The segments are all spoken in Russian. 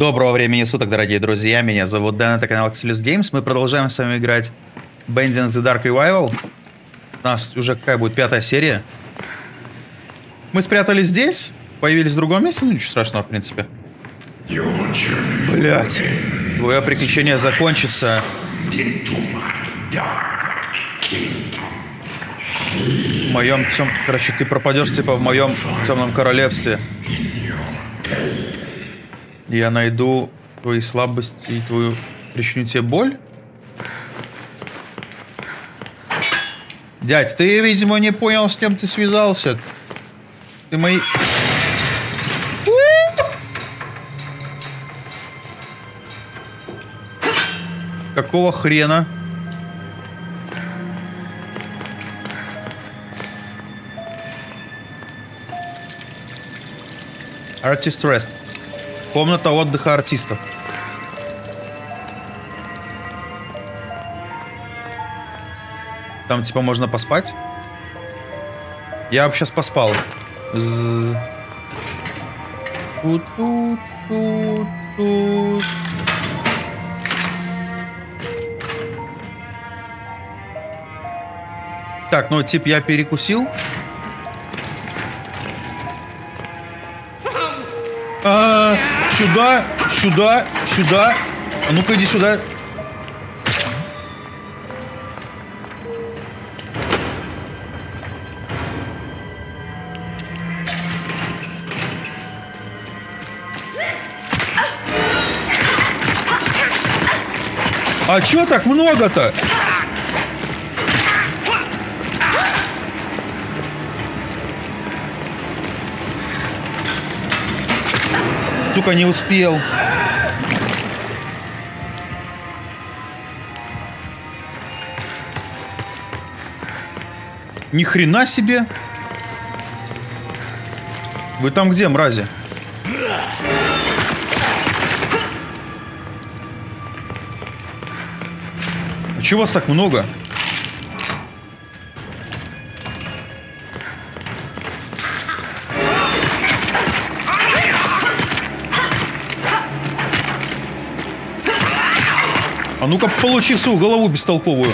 Доброго времени суток, дорогие друзья. Меня зовут Дэн, это канал Axelis Games. Мы продолжаем с вами играть Bending the Dark Revival. У нас уже какая будет пятая серия. Мы спрятались здесь, появились в другом месте, ну ничего страшного, в принципе. Блять. Твое приключение закончится. В моем тем... Короче, ты пропадешь типа в моем темном королевстве. Я найду твои слабости и твою... Причиню тебе боль? Дядь, ты, видимо, не понял, с кем ты связался. Ты мои... Какого хрена? Artist Rest. Комната отдыха артистов. Там типа можно поспать. Я сейчас поспал. З... Тут, тут, тут, тут. Так, ну типа я перекусил. А, сюда, сюда, сюда. А ну-ка иди сюда. А чё так много-то? Сука, не успел. Ни хрена себе. Вы там где, мрази? А чего вас так много? Ну-ка, получи свою голову бестолковую.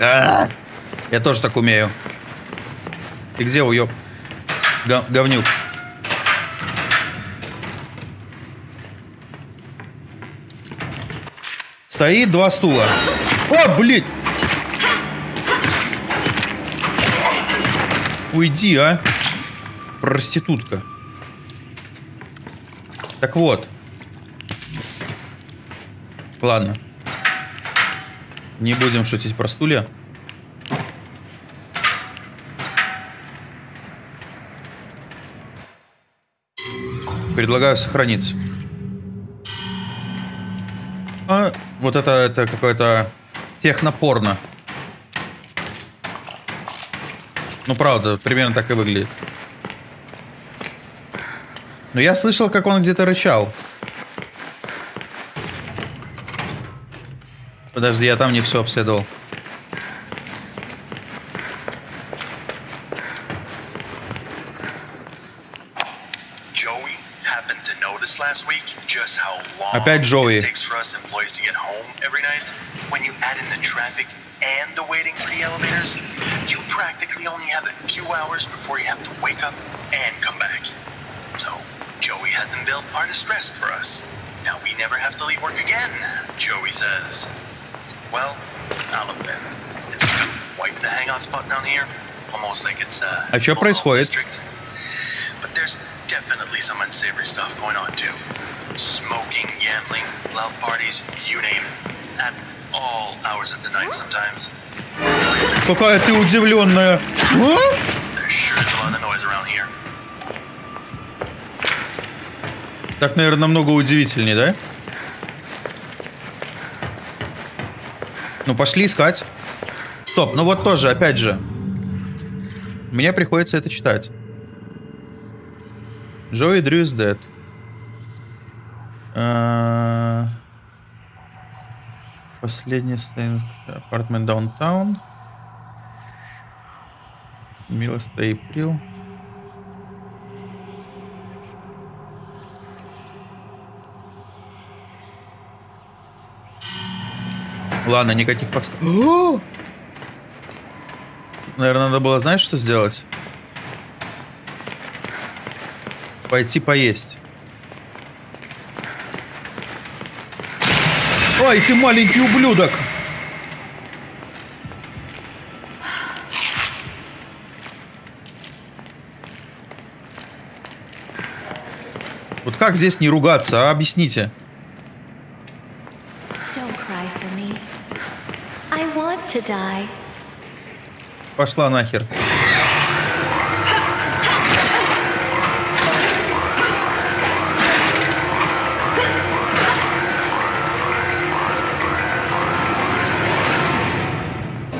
А -а -а. Я тоже так умею. Ты где, уёб? Г говнюк. Стоит два стула. О, блин! Уйди, а. Проститутка. Так вот. Ладно. Не будем шутить про стулья. Предлагаю сохраниться. А, вот это, это какое-то технопорно. Ну, правда, примерно так и выглядит. Но я слышал, как он где-то рычал. Подожди, я там не все обследовал. Опять Джоуи. hours before you have to wake up and come back. So, Joey had them built are distressed for us. Now we never have to leave work again, Joey says. Well, I'll admit, it's quite the hangout spot down here. Almost like it's uh, a что происходит? But there's definitely some unsavory stuff going on too. Smoking, gambling, loud parties, you name it. At all hours of the night sometimes. Какая ты удивленная. А? Так, наверное, намного удивительнее, да? Ну, пошли искать. Стоп, ну вот тоже, опять же. Мне приходится это читать. Джои Дрю is dead. Последний стейн апартмент даунтаун. Милост Эйприл. Ладно, никаких подсказок. Наверное, надо было, знаешь, что сделать? Пойти поесть. Ой, ты маленький ублюдок! Вот как здесь не ругаться, а? Объясните. Пошла нахер.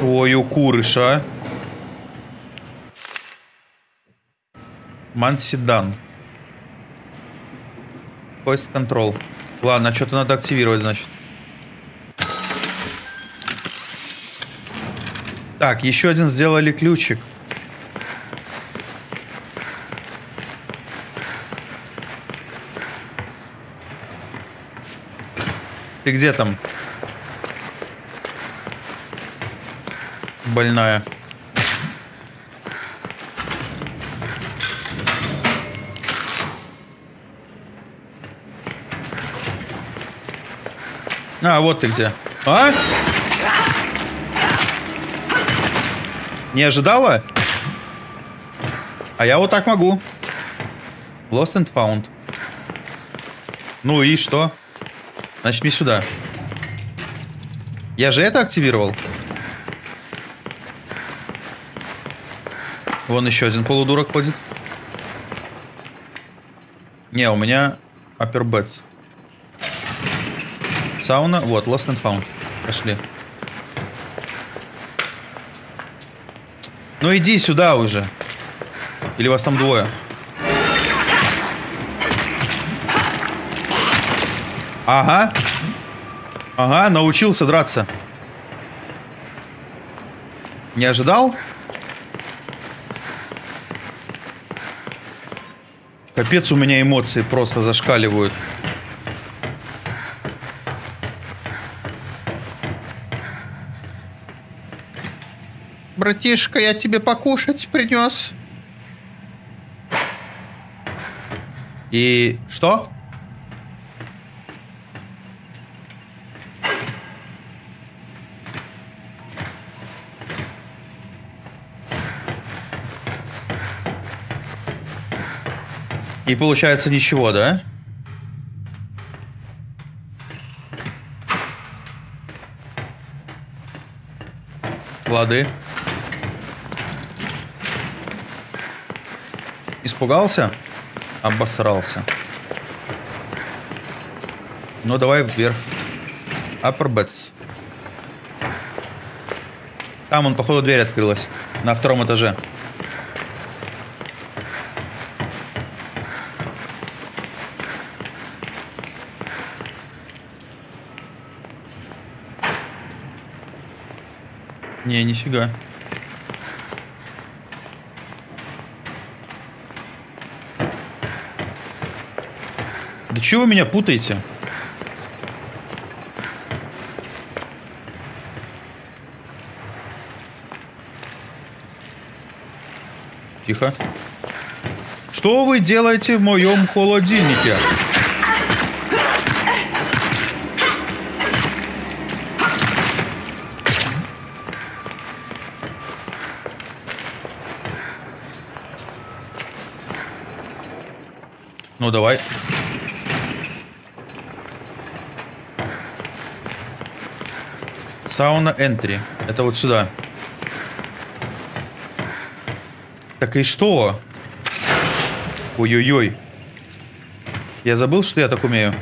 Ой, у курыша. Мансидан. Hoist control. Ладно, что-то надо активировать, значит. Так, еще один сделали ключик. Ты где там? Больная. А, вот ты где. А? Не ожидала? А я вот так могу. Lost and found. Ну и что? Значит, мне сюда. Я же это активировал. Вон еще один полудурок ходит. Не, у меня upper beds. Сауна. Вот, lost and found. Пошли. Ну иди сюда уже. Или вас там двое? Ага. Ага, научился драться. Не ожидал? Капец, у меня эмоции просто зашкаливают. Братишка, я тебе покушать принес. И что? И получается ничего, да? Лады. Испугался? Обосрался. Ну, давай вверх. Upper. Там он, походу, дверь открылась. На втором этаже. Не, нифига. Чего вы меня путаете? Тихо. Что вы делаете в моем холодильнике? Ну, давай. Сауна Entry. Это вот сюда. Так и что? Ой-ой-ой. Я забыл, что я так умею.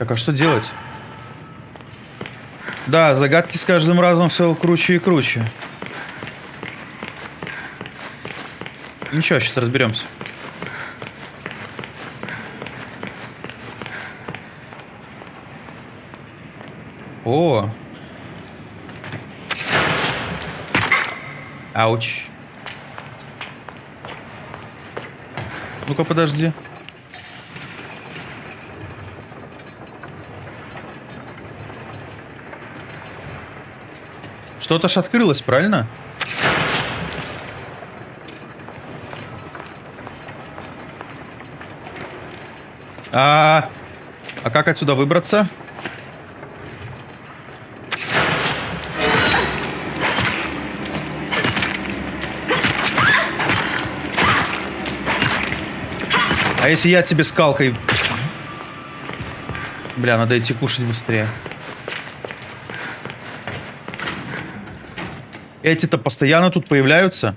Так, а что делать? Да, загадки с каждым разом все круче и круче. Ничего, сейчас разберемся. О! Ауч. Ну-ка, подожди. Что-то ж открылось, правильно? А, а как отсюда выбраться? А если я тебе скалкой... Бля, надо идти кушать быстрее. Эти-то постоянно тут появляются.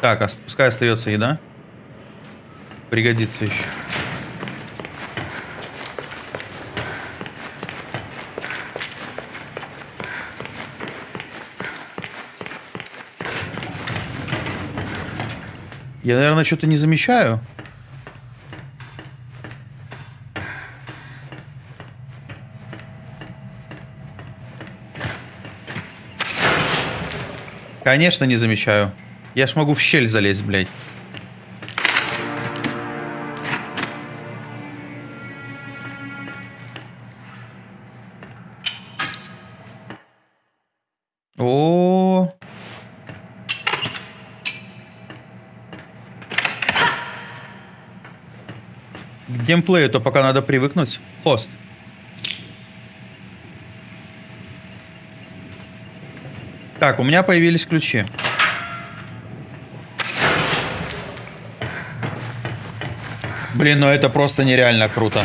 Так, ос- пускай остается еда. Пригодится еще. Я, наверное, что-то не замечаю. Конечно, не замечаю. Я ж могу в щель залезть, блядь. О, К геймплею-то пока надо привыкнуть. Хост. Так, у меня появились ключи. Блин, ну это просто нереально круто.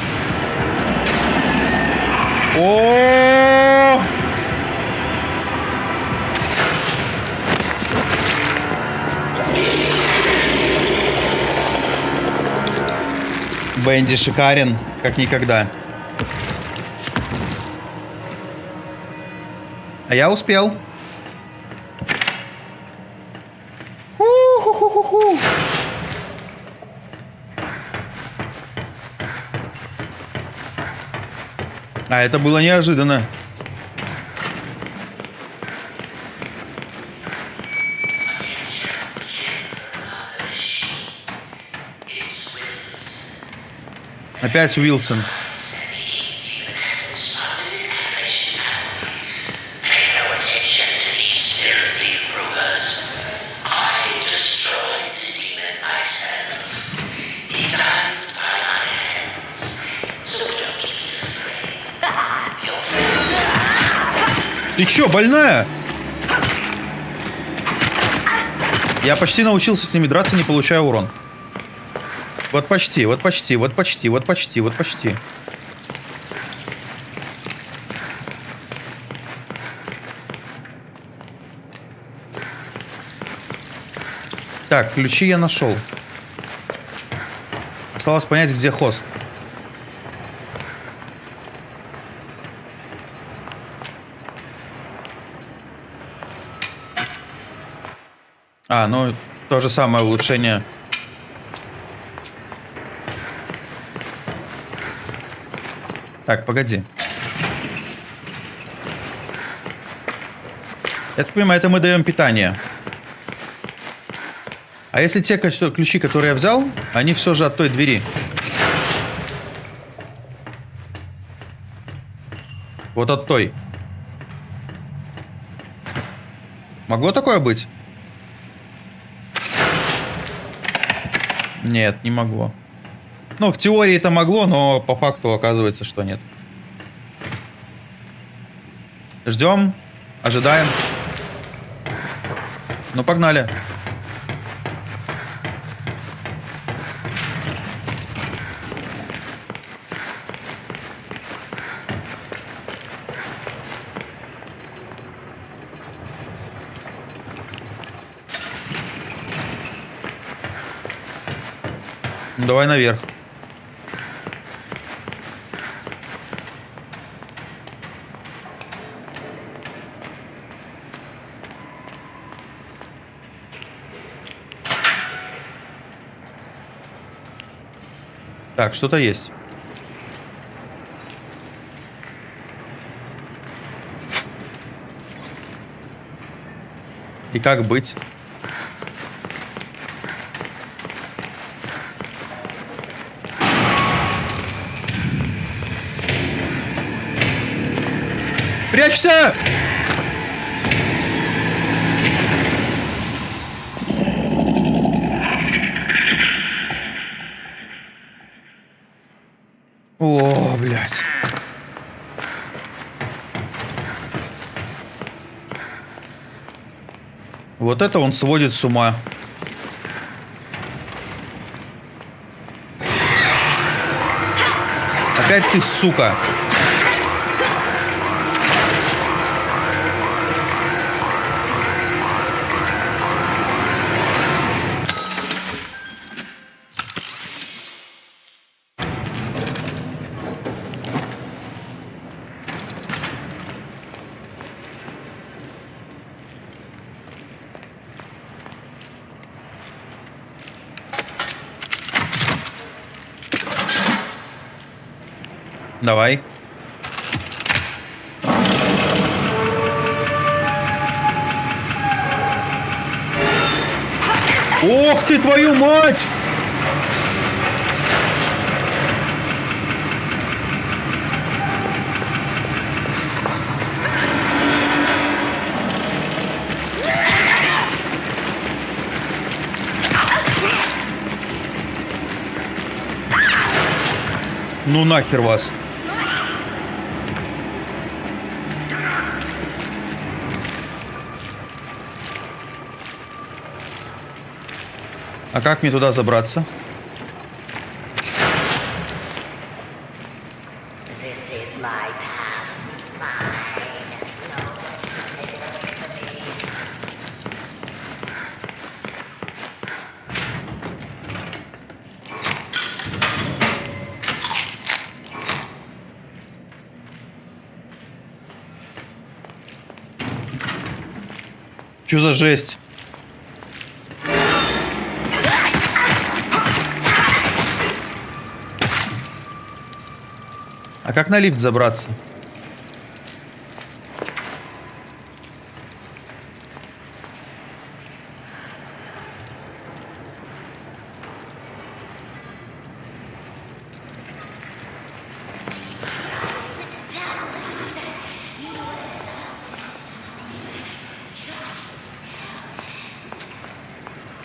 О! Бенди шикарен, как никогда. А я успел. А это было неожиданно. Опять Уилсон. Чё, больная? Я почти научился с ними драться, не получая урон. Вот почти, вот почти, вот почти, вот почти, вот почти. Так, ключи я нашел. Осталось понять, где хост. А, ну, то же самое улучшение. Так, погоди. Я так понимаю, это мы даем питание. А если те ключи, которые я взял, они все же от той двери. Вот от той. Могло такое быть? Нет, не могло. Ну, в теории это могло, но по факту оказывается, что нет. Ждем, ожидаем. Ну, погнали. Ну, давай наверх. Так, что-то есть. И как быть? Прячься! О, блядь. Вот это он сводит с ума. Опять ты, сука. Давай. Ох ты, твою мать! Ну нахер вас. А как мне туда забраться? This is my как на лифт забраться?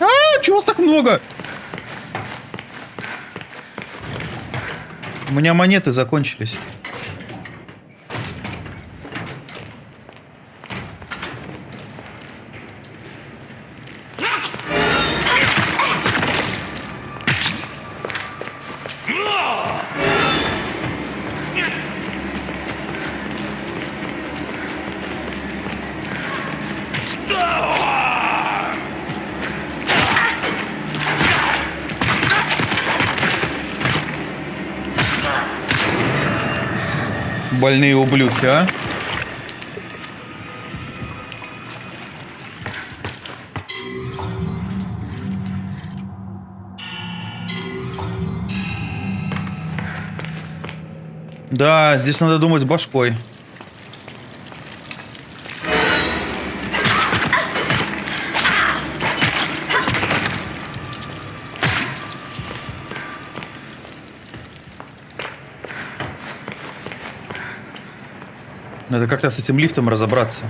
А, чего вас так много? У меня монеты закончились. Больные ублюдки, а? Да, здесь надо думать башкой. Как-то с этим лифтом разобраться.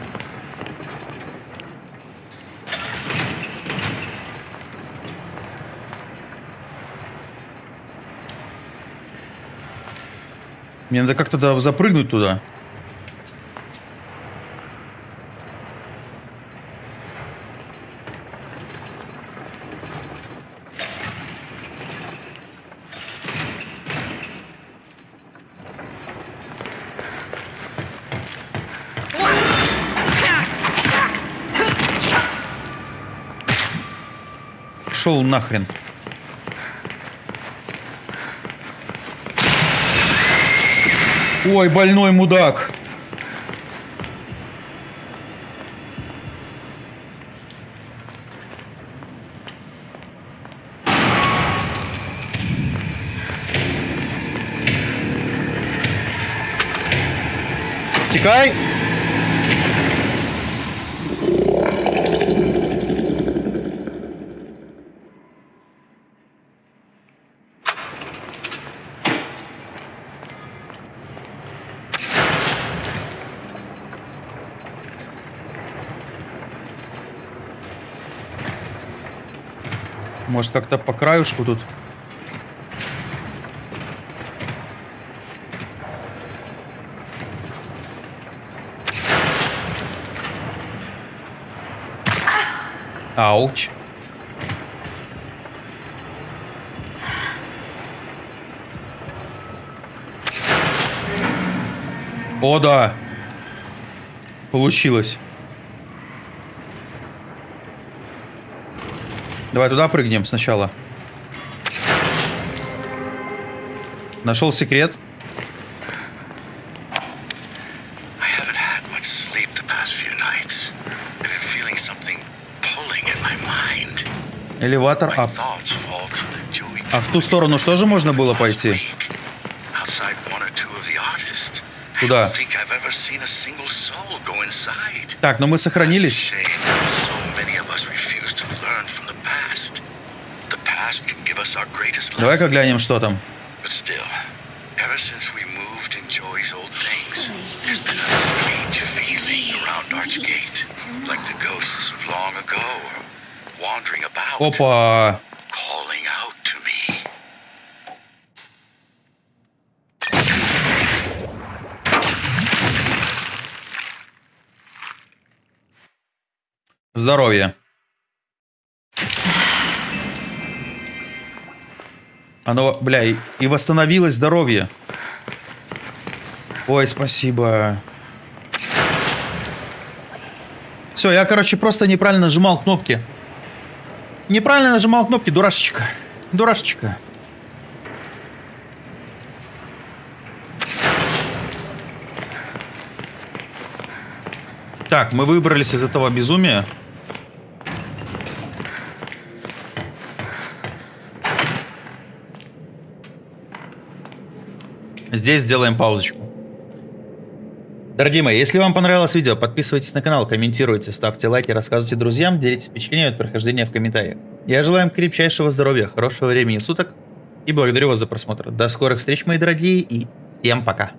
Мне надо как-то запрыгнуть туда. нахрен. Ой, больной мудак. Тикай. Может как-то по краюшку тут? Ауч. О, да. Получилось. Давай туда прыгнем сначала. Нашел секрет. Элеватор ап. А в ту сторону что же можно было пойти? week, Outside one or two ago are wandering about, Опа. Здоровье. Оно, бля, и, и восстановилось здоровье. Ой, спасибо. Все, я, короче, просто неправильно нажимал кнопки. Неправильно нажимал кнопки, дурашечка. Дурашечка. Так, мы выбрались из этого безумия. Здесь сделаем паузочку. Дорогие мои, если вам понравилось видео, подписывайтесь на канал, комментируйте, ставьте лайки, рассказывайте друзьям, делитесь впечатлениями от прохождения в комментариях. Я желаю вам крепчайшего здоровья, хорошего времени суток и благодарю вас за просмотр. До скорых встреч, мои дорогие, и всем пока.